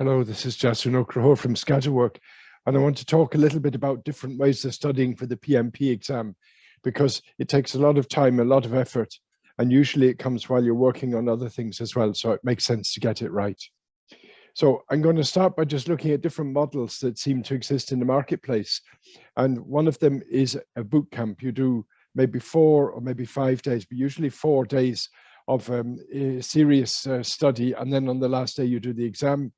Hello, this is Jason O'Crahor from Scatterwork, and I want to talk a little bit about different ways of studying for the PMP exam, because it takes a lot of time, a lot of effort, and usually it comes while you're working on other things as well, so it makes sense to get it right. So I'm going to start by just looking at different models that seem to exist in the marketplace. And one of them is a boot camp. You do maybe four or maybe five days, but usually four days of um, serious uh, study. And then on the last day, you do the exam.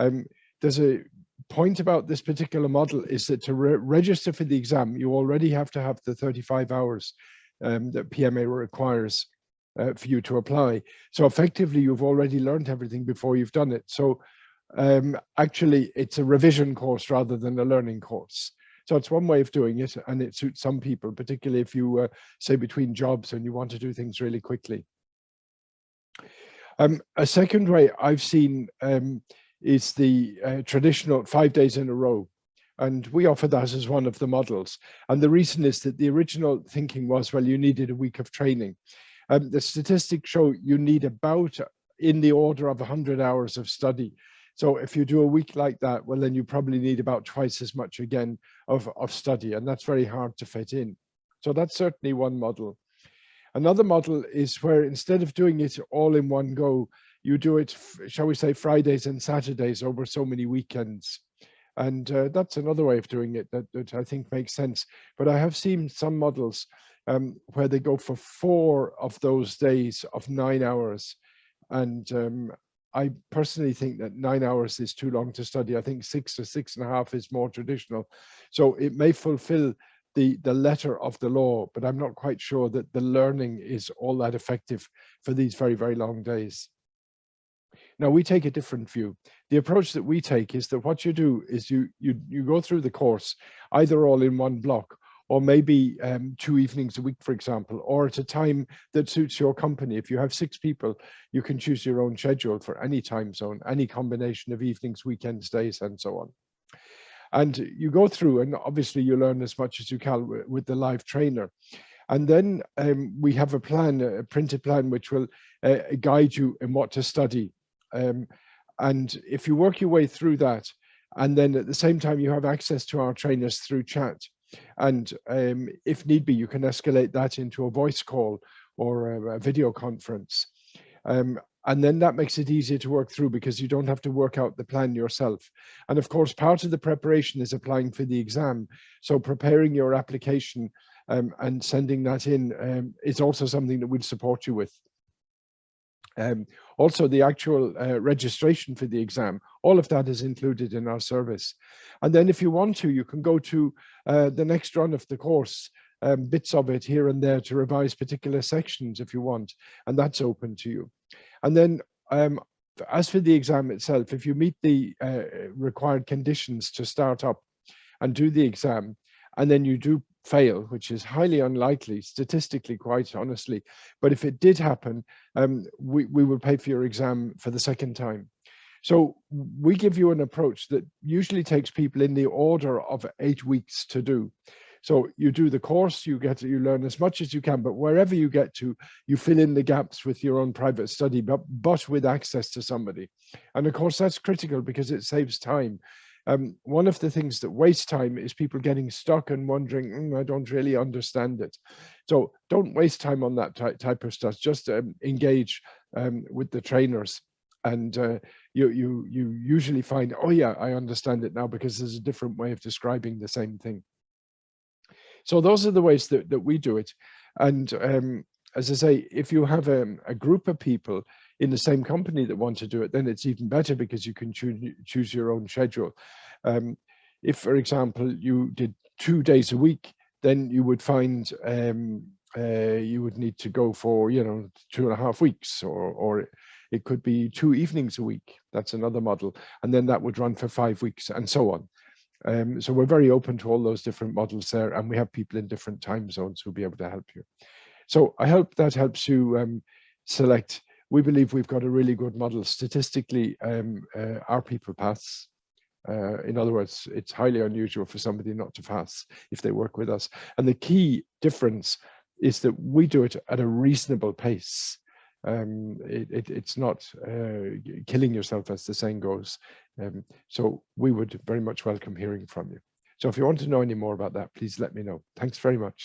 Um, there's a point about this particular model is that to re register for the exam, you already have to have the 35 hours um, that PMI requires uh, for you to apply. So effectively, you've already learned everything before you've done it. So um, actually, it's a revision course rather than a learning course. So it's one way of doing it, and it suits some people, particularly if you uh, say between jobs and you want to do things really quickly. Um, a second way I've seen um, is the uh, traditional five days in a row. And we offer that as one of the models. And the reason is that the original thinking was, well, you needed a week of training. Um, the statistics show you need about in the order of 100 hours of study. So if you do a week like that, well, then you probably need about twice as much again of, of study, and that's very hard to fit in. So that's certainly one model. Another model is where instead of doing it all in one go, you do it, shall we say, Fridays and Saturdays over so many weekends. And uh, that's another way of doing it that, that, I think makes sense. But I have seen some models um, where they go for four of those days of nine hours. And um, I personally think that nine hours is too long to study. I think six or six and a half is more traditional. So it may fulfill the, the letter of the law, but I'm not quite sure that the learning is all that effective for these very, very long days. Now we take a different view. The approach that we take is that what you do is you you you go through the course either all in one block or maybe um, two evenings a week, for example, or at a time that suits your company. If you have six people, you can choose your own schedule for any time zone, any combination of evenings, weekends, days, and so on. And you go through and obviously you learn as much as you can with the live trainer. And then um, we have a plan, a printed plan, which will uh, guide you in what to study um, and if you work your way through that, and then at the same time you have access to our trainers through chat, and um, if need be, you can escalate that into a voice call or a, a video conference. Um, and then that makes it easier to work through because you don't have to work out the plan yourself. And of course, part of the preparation is applying for the exam. So preparing your application um, and sending that in um, is also something that we'll support you with. Um, also, the actual uh, registration for the exam, all of that is included in our service. And then if you want to, you can go to uh, the next run of the course, um, bits of it here and there to revise particular sections if you want, and that's open to you. And then um, as for the exam itself, if you meet the uh, required conditions to start up and do the exam, and then you do fail, which is highly unlikely, statistically, quite honestly. But if it did happen, um, we, we will pay for your exam for the second time. So we give you an approach that usually takes people in the order of eight weeks to do. So you do the course, you get you learn as much as you can, but wherever you get to, you fill in the gaps with your own private study, but, but with access to somebody. And of course, that's critical because it saves time um, one of the things that wastes time is people getting stuck and wondering, mm, I don't really understand it. So don't waste time on that type of stuff. Just um, engage um, with the trainers and uh, you, you, you usually find, oh yeah, I understand it now because there's a different way of describing the same thing. So those are the ways that, that we do it. And um, as I say, if you have a, um, a group of people in the same company that want to do it, then it's even better because you can choose, choose your own schedule. Um, if, for example, you did two days a week, then you would find um, uh, you would need to go for, you know, two and a half weeks or, or it could be two evenings a week. That's another model. And then that would run for five weeks and so on. Um, so we're very open to all those different models there and we have people in different time zones who'll be able to help you. So I hope that helps you um, select. We believe we've got a really good model. Statistically, um, uh, our people pass. Uh, in other words, it's highly unusual for somebody not to pass if they work with us. And the key difference is that we do it at a reasonable pace. um, it, it, it's not uh, killing yourself as the saying goes. Um, so we would very much welcome hearing from you. So if you want to know any more about that, please let me know. Thanks very much.